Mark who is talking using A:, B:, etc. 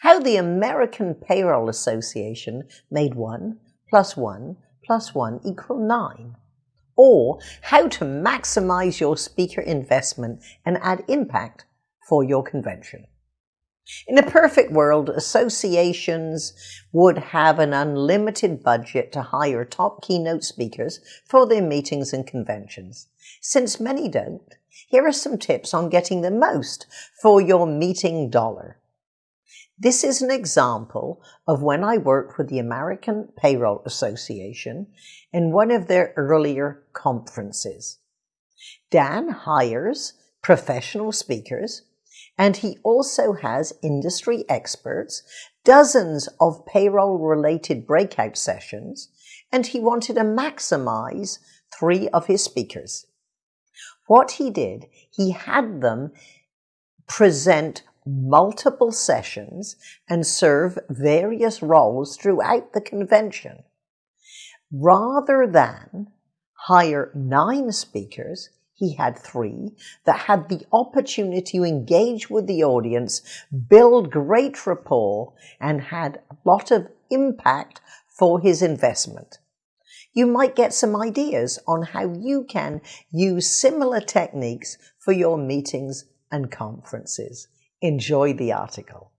A: How the American Payroll Association made 1 plus 1 plus 1 equal 9. Or how to maximize your speaker investment and add impact for your convention. In a perfect world, associations would have an unlimited budget to hire top keynote speakers for their meetings and conventions. Since many don't, here are some tips on getting the most for your meeting dollar. This is an example of when I worked with the American Payroll Association in one of their earlier conferences. Dan hires professional speakers and he also has industry experts, dozens of payroll related breakout sessions, and he wanted to maximize three of his speakers. What he did, he had them present multiple sessions and serve various roles throughout the convention. Rather than hire nine speakers, he had three that had the opportunity to engage with the audience, build great rapport, and had a lot of impact for his investment. You might get some ideas on how you can use similar techniques for your meetings and conferences. Enjoy the article.